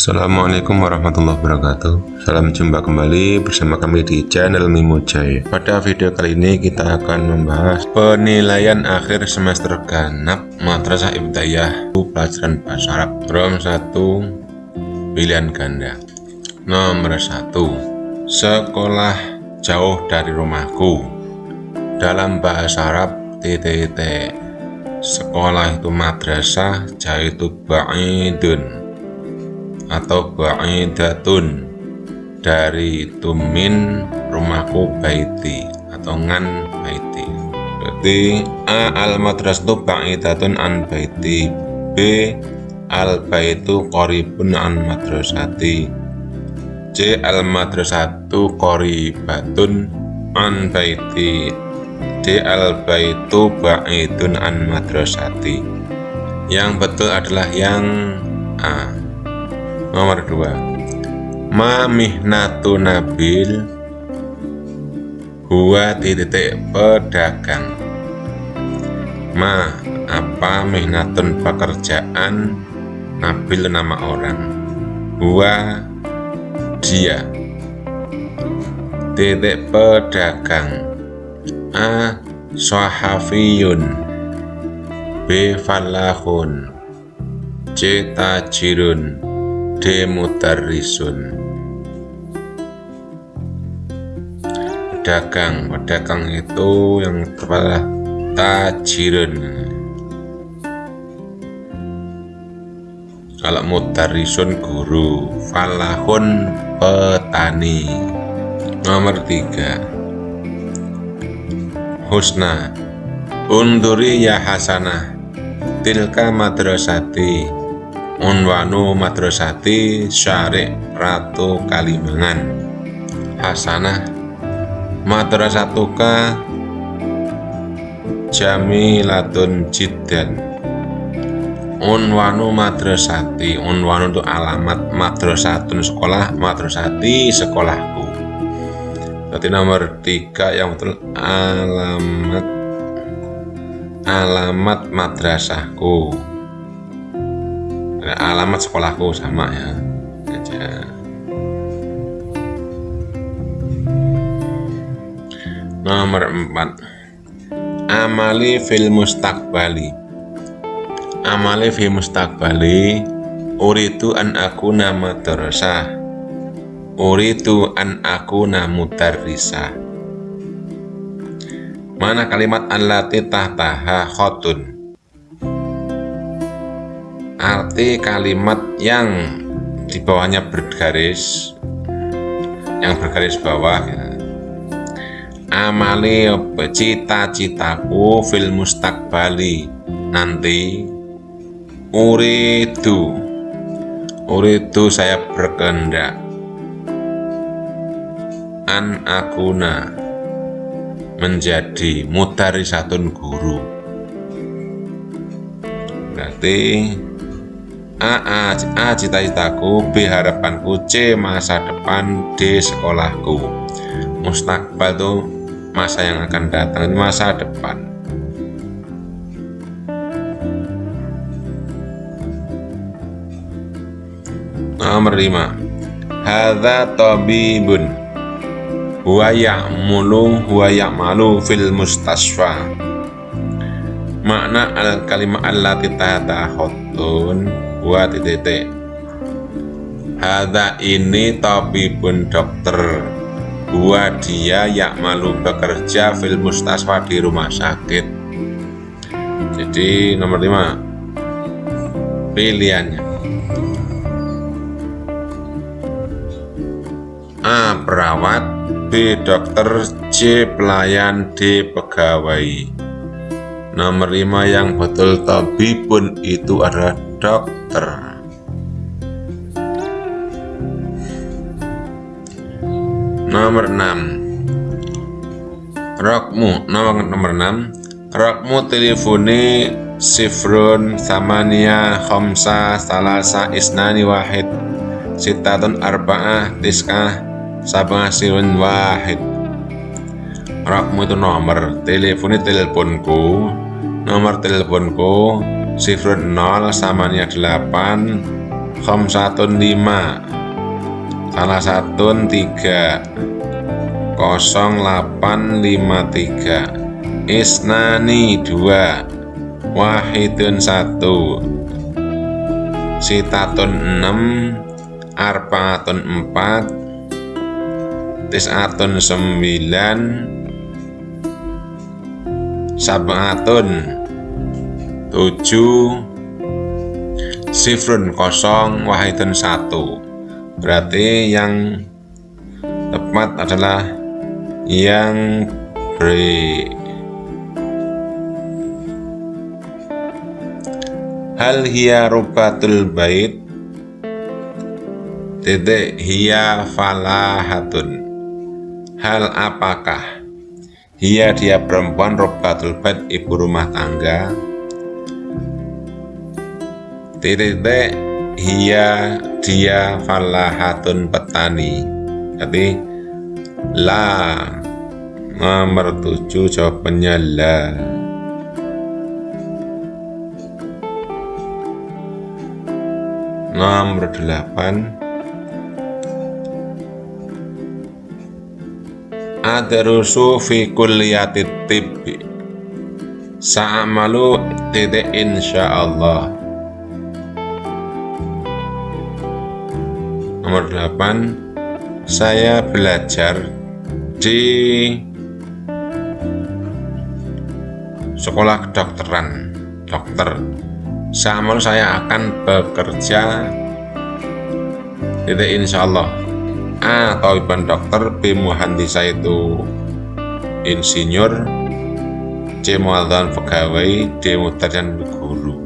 Assalamualaikum warahmatullahi wabarakatuh. Salam jumpa kembali bersama kami di channel Mimo Jaya. Pada video kali ini kita akan membahas Penilaian akhir semester ganap Madrasah Ibtidayah Pelajaran Bahasa Arab Rom 1 Pilihan ganda. Nomor 1 Sekolah jauh dari rumahku. Dalam bahasa Arab titik Sekolah itu madrasah jauh itu ba'idun atau ba'idatun dari tumin rumahku baiti atau ngan baiti. Berarti a al madrasatu ba'idatun an baiti b al baitu qaribun an madrasati c al madrasatu qaribatun an baiti d al baitu ba'idun an madrasati. Yang betul adalah yang A Nomor 2 Ma mihnatu nabil Huwa titik pedagang. Ma apa mihnatun pekerjaan? Nabil nama orang. Huwa dia. Titik pedagang. A Sohafiyun B Falahun. C Tajirun demutarrisun. Pedagang pedagang itu yang tepat tajirun kalau mutarisun guru falahun petani. Nomor tiga. Husna. Unduri ya hasanah. Tilka madrasati Unwanu Madrasati Syarif Ratu Kalimangan. Hasanah Madrasatuka Jamilatun Jiddan. Unwanu Madrasati. Unwanu itu alamat Madrasatun sekolah Madrasati sekolahku. Berarti nomor tiga yang betul alamat alamat madrasahku alamat sekolahku sama ya. Aja. Nomor 4 amali fil mustakbali amali fil mustakbali uritu an aku nama terasa uritu an aku namu mudarrisa mana kalimat allati tahtaha khotun arti kalimat yang di bawahnya bergaris yang bergaris bawah ya. amali cita-citaku fil mustakbali nanti uridu. Uridu saya berkehendak. An akuna. Menjadi satu guru. Berarti A, A, cita-citaku B harapanku C masa depan D sekolahku. Mustakbal itu masa yang akan datang masa depan. Nomor 5 hadza tabibun. Huwa ya'mulu huwa ya'malu fil mustasfa makna al kalimah allati tahta khotun buat titik Hada ini tabibun dokter buat dia yang malu bekerja fil mustasfa di rumah sakit jadi nomor 5 pilihannya A. Perawat B. Dokter C. Pelayan D. Pegawai Nomor 5 yang betul tabibun itu adalah dokter. Nomor 6 rokmu nomor nomor 6 rokmu telefoni sifrun samania khomsa salasa isnani wahid. Sitatun arba'ah tiskah sabah sirun wahid. Rokmu itu nomor. Teleponi teleponku. Nomor teleponku sifrun 0 samanya 8 khamsatun lima. Salah satu tiga. Kosong delapan lima tiga. Isnani dua. Wahidun satu. Sitatun enam. Arpaatun empat. Tisatun sembilan. Sabatun tujuh. Sifrun kosong wahidun satu. Berarti yang tepat adalah yang B hal hiya rubatul bait. Titik hiya falahatun. Hal apakah? Hiya dia perempuan rubatul bait ibu rumah tangga titik hiya dia falahatun petani. Jadi la nomor tujuh jawabannya la. Nomor delapan Adarusu fi kulliyati tibbi. Sa'amalu titik insyaallah Nomor 8 Saya belajar di sekolah kedokteran dokter Samal saya akan bekerja titik insya Allah A. Tauhiban dokter B. Muhandisa itu insinyur C. Muadzan pegawai D. Mutarian guru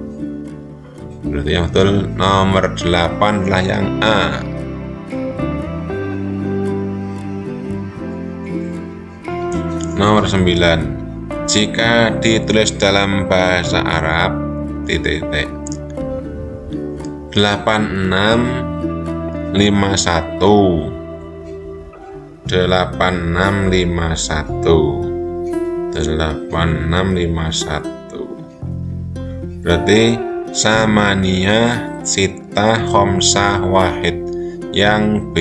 berarti yang betul nomor 8 adalah yang A Nomor 9 Jika ditulis dalam bahasa Arab titik titik. 8651 8651 8651 berarti samania sita khomsah wahid yang B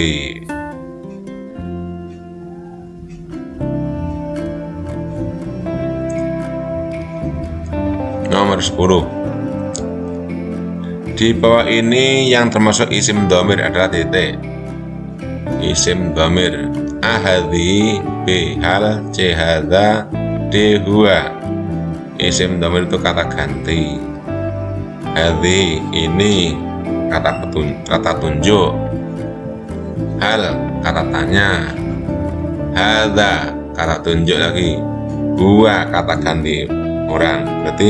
10 di bawah ini yang termasuk isim domir adalah titik. Isim domir ahadi b hal c hada d isim domir itu kata ganti. Hadi ini kata petun kata tunjuk. Hal kata tanya. Hada kata tunjuk lagi. Huwa kata ganti orang. Berarti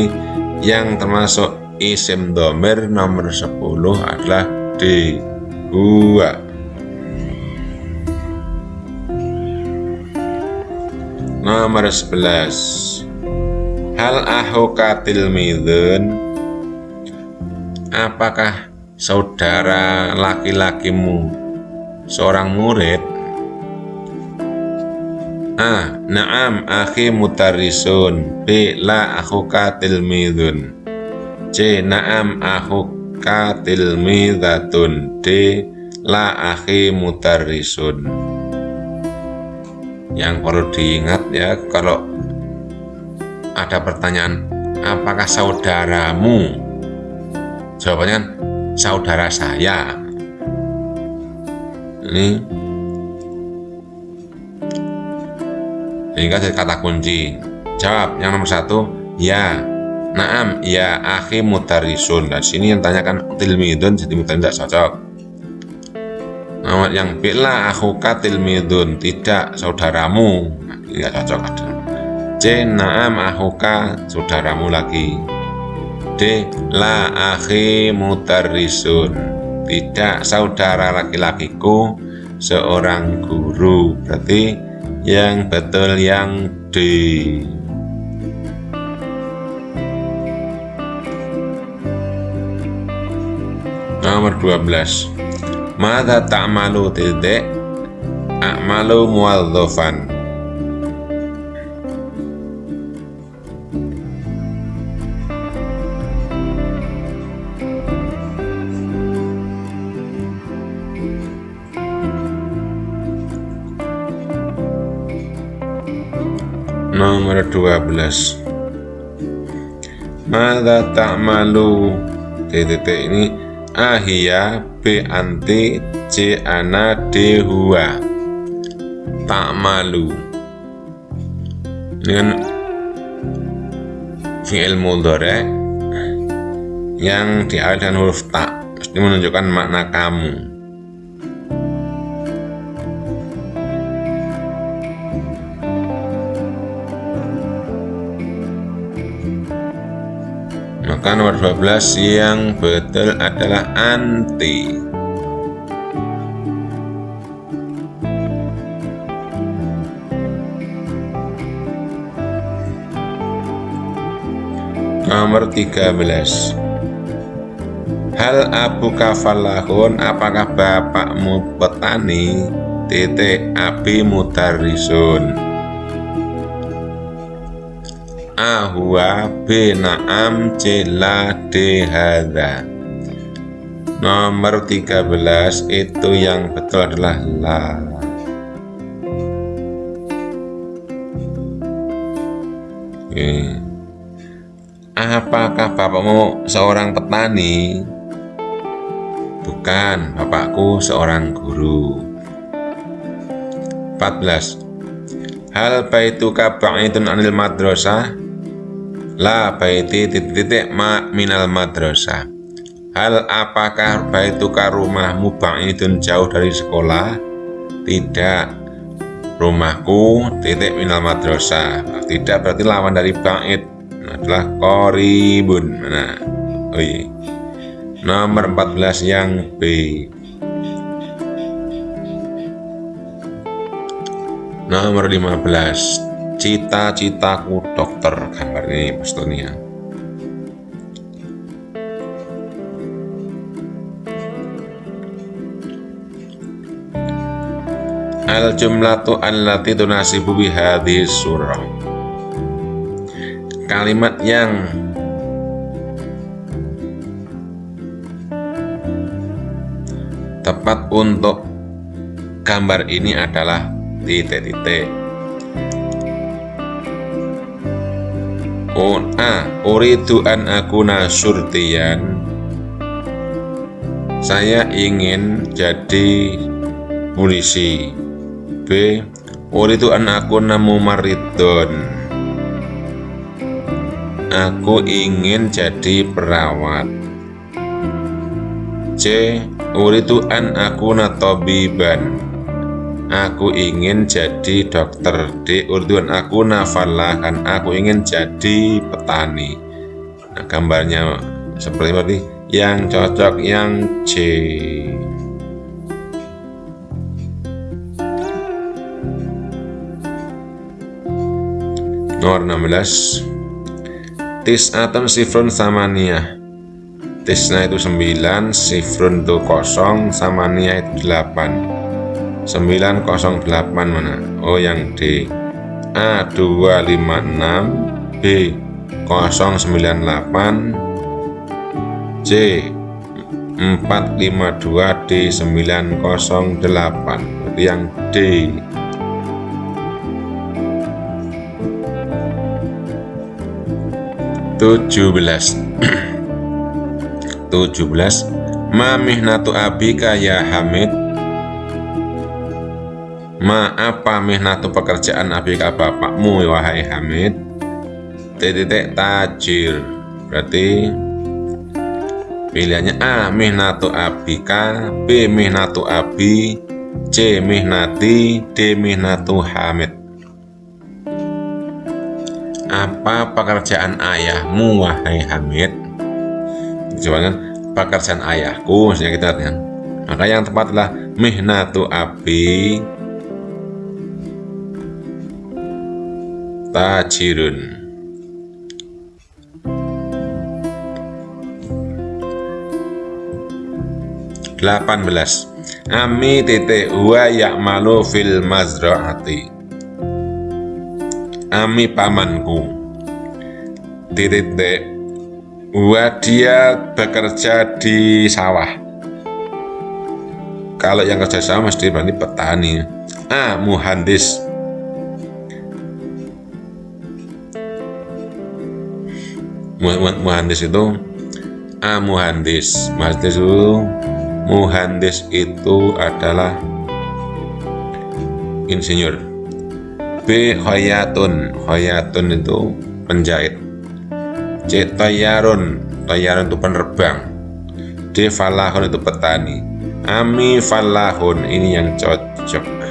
yang termasuk isim domir nomor 10 adalah D gua nomor 11 hal ahuka tilmidun. Apakah saudara laki-lakimu seorang murid A. Naam akhi mutarisun B. La akhuka tilmidun C. Naam akhuka tilmidatun D. La akhi mutarisun Yang perlu diingat ya kalau ada pertanyaan apakah saudaramu jawabannya saudara saya ini sehingga jadi kata kunci. Jawab yang nomor satu ya. Naam ya akhi mutarisun dan sini yang tanyakan tilmidun jadi mutari tidak cocok nomor yang bila akhuka tilmidun tidak saudaramu. Nah, tidak cocok ada. C naam akhuka saudaramu lagi. D la akhi mutarisun tidak saudara laki-lakiku seorang guru. Berarti yang betul yang D nomor 12 mata malu titik akmalu muadzofan nomor 12 Mada malu. Titik ini ahia b anti c ana d huwa malu. Ini kan fi'il mudhari yang diawali dengan huruf tak mesti menunjukkan makna kamu maka nomor 12 yang betul adalah anti. Nomor 13 hal abu kafalahun apakah bapakmu petani? Titik abi mutarisun ahwa am cila dehada nomor 13 itu yang betul adalah la. Oke. apakah bapakmu seorang petani? Bukan bapakku seorang guru. 14 hal baituka ba'idun anil madrasah La baiti titik-titik ma minal madrasah. Hal apakah baituka rumahmu ba'idun jauh dari sekolah? Tidak. Rumahku titik minal madrasah. Tidak berarti lawan dari ba'id. Adalah koribun Nah, oh iya. Nomor 14 yang B. Nomor 15 cita-citaku dokter gambar ini Estonia al jumlatu allati tunasibu bihadhi surah. Kalimat yang tepat untuk gambar ini adalah titik-titik On A Uridu an akuna surtian. Saya ingin jadi polisi B Uridu an akuna mumaridon Aku ingin jadi perawat. C Uridu an akuna tobiban Aku ingin jadi dokter di Urduan aku nafalakan Aku ingin jadi petani. Nah gambarnya seperti ini Yang cocok yang C. Nomor 16 Tis'atun sifrun samania Tisna itu 9 Sifrun itu kosong Samania itu 8 908 mana? Oh yang D. A256 B 098 C 452 D 908 Berarti yang D. tujuh belas. tujuh belas. Mamihnatu abika ya Hamid Ma apa mihnatu pekerjaan abika bapakmu wahai Hamid. Titik tajir. Berarti pilihannya A mihnatu abika B mihnatu abi C mihnati D mihnatu Hamid. Apa pekerjaan ayahmu wahai Hamid? Jawabannya pekerjaan ayahku maksudnya kita lihat. Maka yang tepat adalah mihnatu abi tajirun. Delapan belas. Ami titik huwa malu fil mazraati. Ami pamanku. Titik huwa dia bekerja di sawah. Kalau yang kerja sawah mesti berarti petani. A muhandis muhandis itu A muhandis. Muhandis itu muhandis itu adalah insinyur. B khayatun. Khayatun itu penjahit. C tayarun tayarun itu penerbang. D falahun itu petani. Ami falahun. Ini yang cocok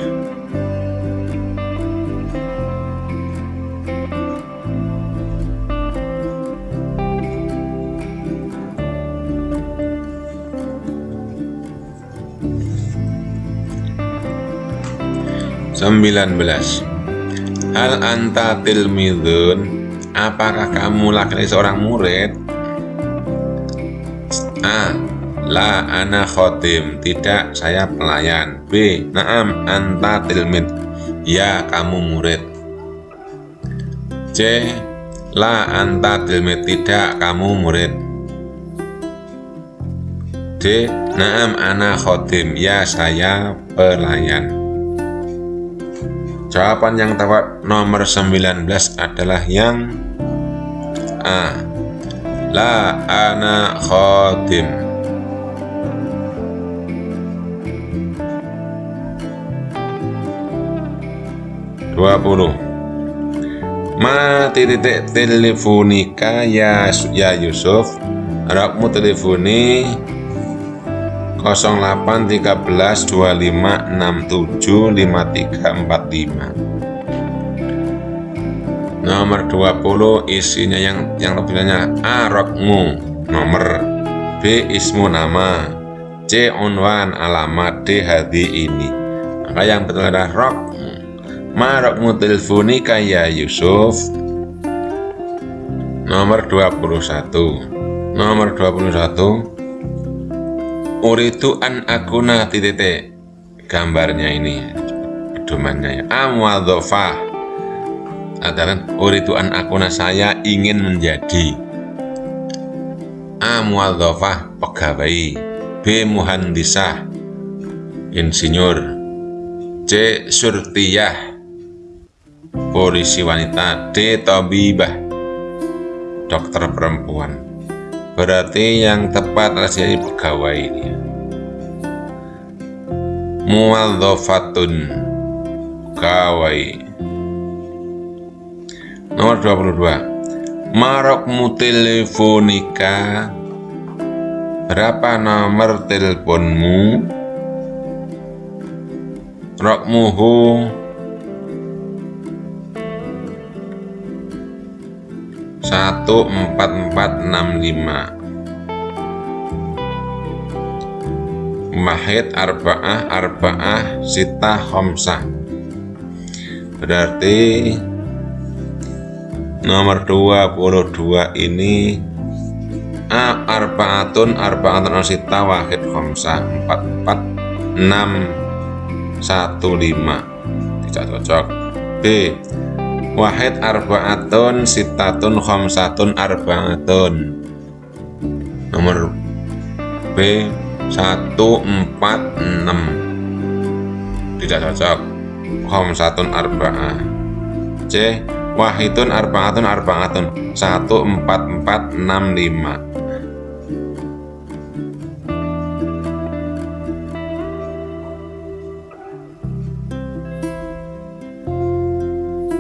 Sembilan belas Hal anta tilmidun Apakah kamu laki-laki seorang murid? A. La ana khotim Tidak, saya pelayan B. Naam, anta tilmid Ya, kamu murid C. La anta tilmid Tidak, kamu murid D. Naam, ana khotim Ya, saya pelayan Jawaban yang tepat nomor 19 adalah yang A. La ana khotim. Dua puluh. Ma titik teleponika ya ya Yusuf. Rakmu telefoni 08 13 25 67 5345 nomor 20 isinya yang yang lebihnya A rokmu nomor. B ismu nama. C unwan alamat D hadi ini. Maka yang betul adalah rokmu. Ma rokmu telefoni kaya Yusuf. Nomor 21 nomor 21 uritu an akuna titik gambarnya ini pedomannya ya. Amwadhofah adalah uritu an akuna saya ingin menjadi. Amwadhofah pegawai. B muhandisah insinyur. C surtiyah. Polisi wanita D tabibah. Dokter perempuan berarti yang tepat adalah jadi pegawai ini. Muwadzafatun pegawai. Nomor 22 marokmu teleponika berapa nomor teleponmu? Rokmuhu 1465 Mahid arba'ah arba'ah sita khomsah. Berarti nomor 22 ini A arbaatun arbaatun sita wahid khomsah. 44 6 15 tidak cocok. B Wahid arbaatun sitatun khomsatun arbaatun. Nomor B 146 Tidak cocok. Khomsatun arba'ah C Wahidun arbaatun arbaatun. 14465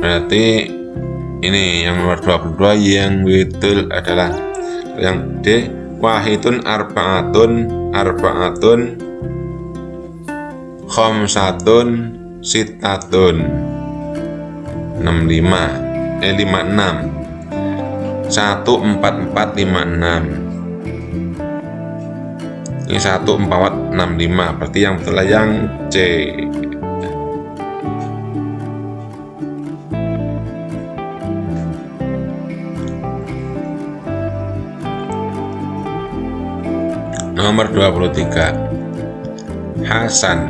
berarti ini yang nomor 22 yang betul adalah yang D wahidun arbaatun arbaatun khomsatun sitatun. 65 eh 56 14456 ini 1465 berarti yang betul yang C Nomor 23 Hasan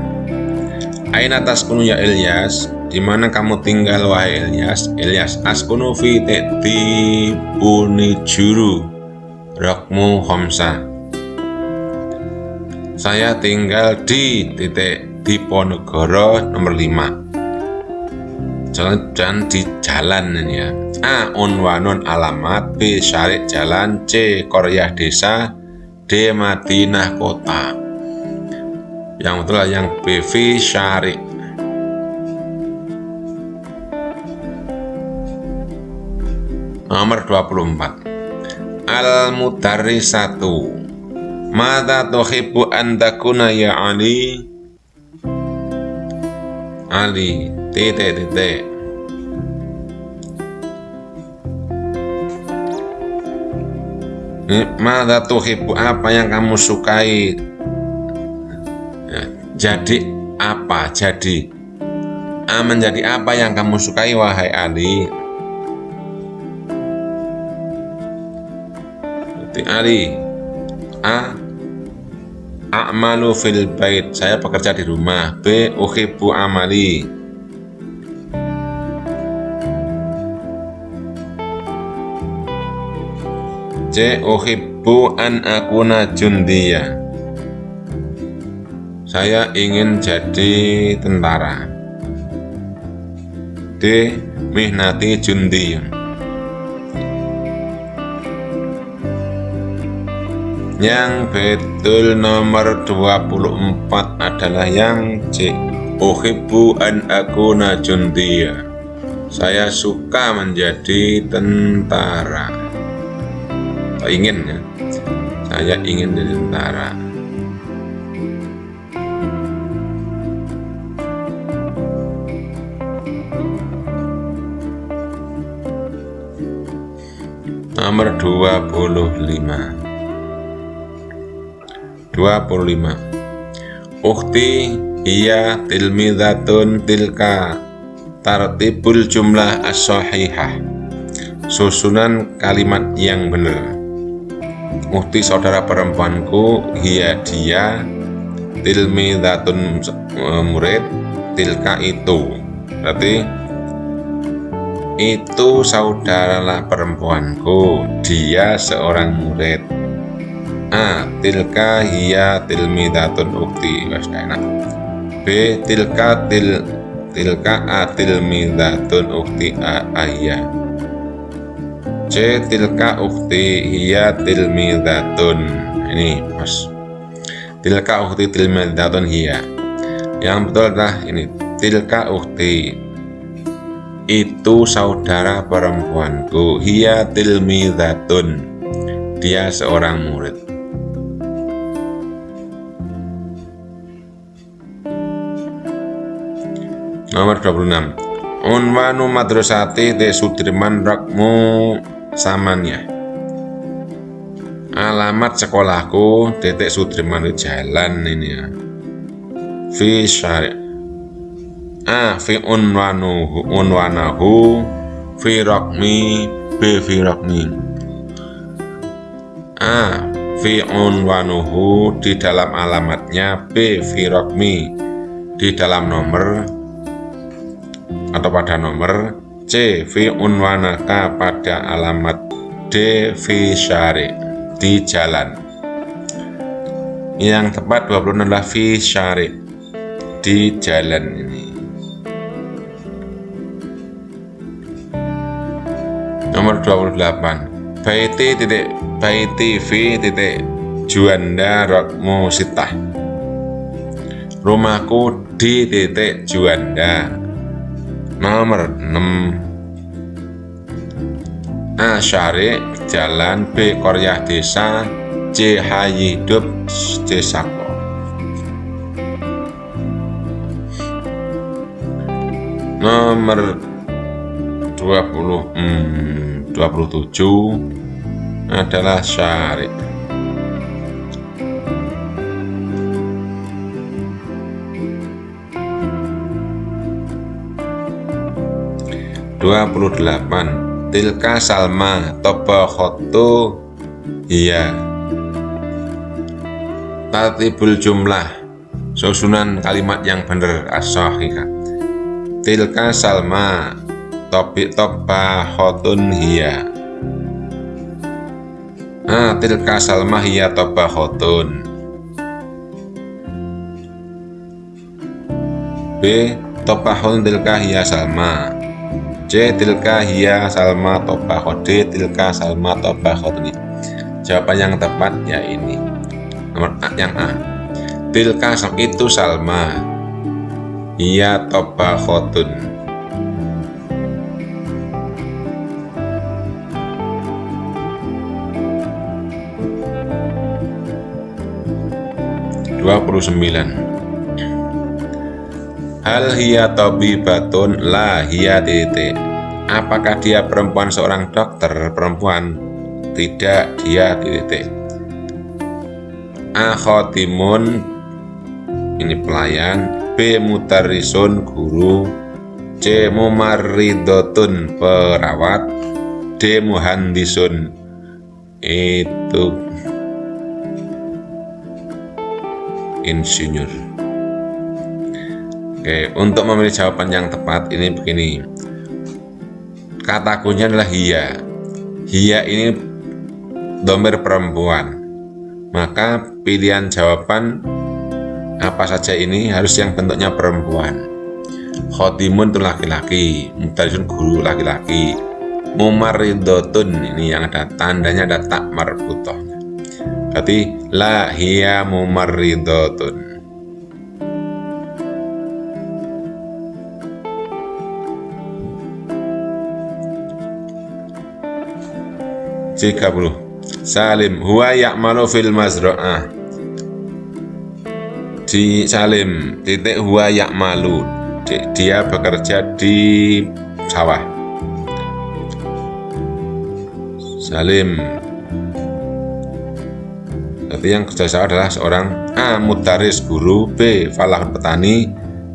Aina taskunu ya Ilyas di mana kamu tinggal wahai Ilyas Ilyas askunu fi buni juru rokmu homsa saya tinggal di titik di Ponegoro nomor 5 jalan dan di jalan ini ya A. Unwanun alamat B. Syarik jalan C. Korea desa D. Madinah kota Yang betul yang B. V. Syarik Nomor 24 Al-Mudarrisatu Mata tuhibbu an takuna ya Ali? Ali, titik titik. Mata tuhibbu apa yang kamu sukai? Ya, jadi apa? Jadi A menjadi apa yang kamu sukai wahai Ali? Ali A A'malu fil bait. Saya bekerja di rumah. B. Uhibbu amali. C. Uhibbu an akuna jundiya. Saya ingin jadi tentara. D. Mihnati jundiya. Yang betul nomor 24 adalah yang C. Uhibbu an akuna jundiya. Saya suka menjadi tentara. Atau ingin ya. Saya ingin jadi tentara. Nomor 25 25 Ukti iya tilmidatun tilka tartibul jumlah as-sahihah susunan kalimat yang benar Ukti saudara perempuanku iya dia tilmidatun murid tilka itu berarti itu saudaralah perempuanku dia seorang murid A. Tilka hiya tilmidatun ukti Wes enak B. Tilka til Tilka a tilmidatun ukti a ayya C. Tilka ukti hiya tilmidatun Ini mas. Tilka ukti tilmidatun hiya. Yang betul adalah ini Tilka ukti itu saudara perempuanku. Hiya tilmidatun dia seorang murid. Nomor 26 Unwanu madrasati de Sudirman Rakmu Samanya Alamat sekolahku titik Sudirman jalan ini ya Fi syari A. Fi unwanuhu unwanahu Fi rakmi B. Fi rakmi A. Fi unwanuhu di dalam alamatnya B. Fi rakmi di dalam nomor atau pada nomor C. V. Unwanaka alamat D. V. Syari di jalan yang tepat 26 adalah V. Syari di jalan ini nomor 28 Baiti titik Baiti V titik Juanda Rokmu Sitah rumahku di titik Juanda Nomor 6 A. Syari Jalan B. Korea Desa C. Hayi Hidup C. Sako Nomor 20 hmm, 27 adalah Syari 28 Tilka Salma Khotu Iya. Tatibul jumlah Susunan kalimat yang benar as Tilka Salma Topik Khotun Hiya Ah, tilka Salma hiya Khotun B Khotun tilka hiya Salma C tilka hiya salma tobakho D tilka salma tobakho ini jawaban yang tepat ya ini. Nomor A yang A. Tilka itu salma. Hiya tobakhotun 29 Hal hiya tabibatun la hiya titik. Apakah dia perempuan seorang dokter perempuan? Tidak, dia titik. Akhotimun Ini pelayan. B mutarisun guru. C mumaridotun perawat. D muhandisun itu. Insinyur Oke, untuk memilih jawaban yang tepat ini begini. Kata kuncinya adalah hia. Hia ini domer perempuan. Maka pilihan jawaban apa saja ini harus yang bentuknya perempuan. Khotimun itu laki-laki, Mutarjun guru laki-laki. Mumaridotun ini yang ada tandanya ada tak marbutohnya. Berarti la hia mumaridotun. 30 Salim huwa ya'malu fil mazra'ah di Salim titik huwa ya'malu dia bekerja di sawah Salim Berarti yang kerja sawah adalah seorang A. Mutaris guru B. Falah petani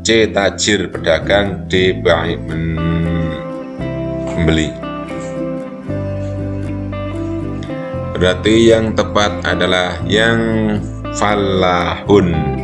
C. Tajir pedagang D. Pembeli Berarti yang tepat adalah yang falahun